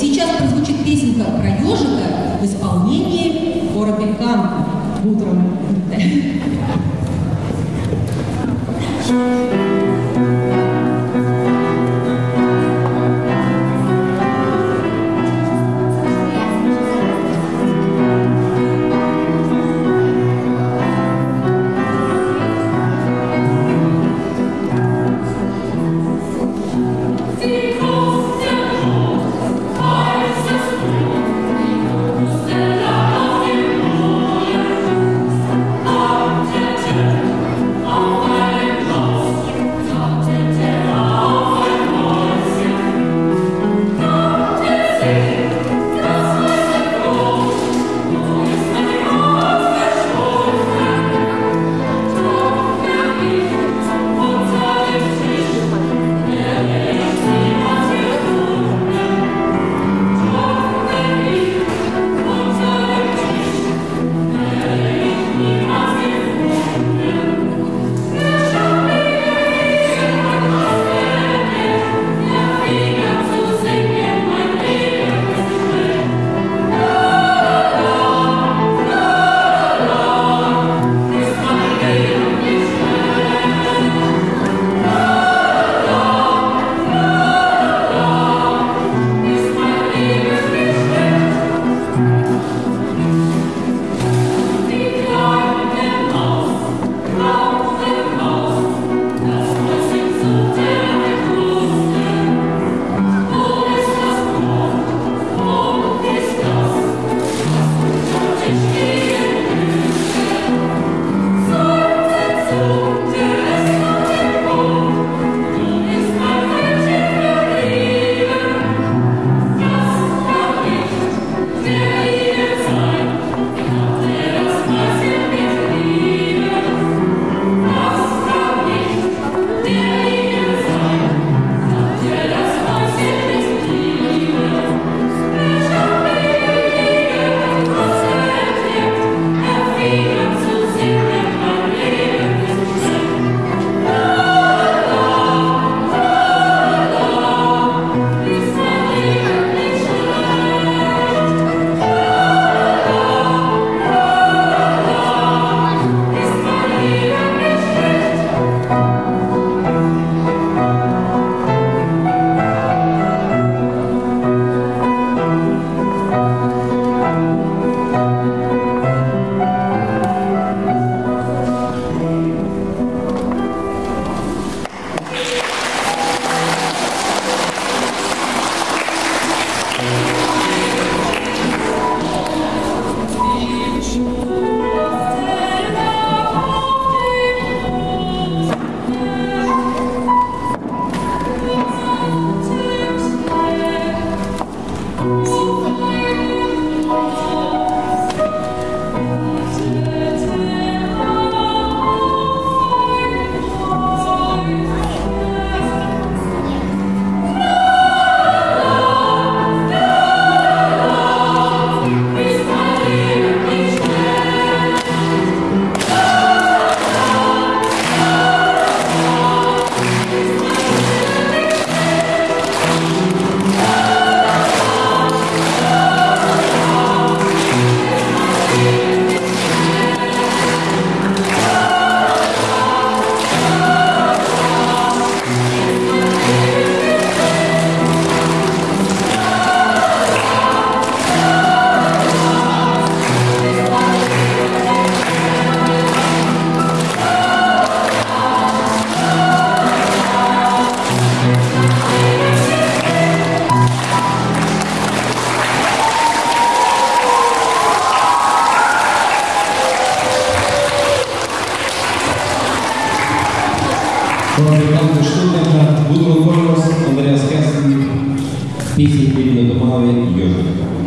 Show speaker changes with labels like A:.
A: Сейчас прозвучит песенка про ежика в исполнении хора Бельканка. Утром.
B: Fabrikanten Stuttgarter, Gudrun Kolmos, Andreas Kersten, песни перед Домановой Ежик.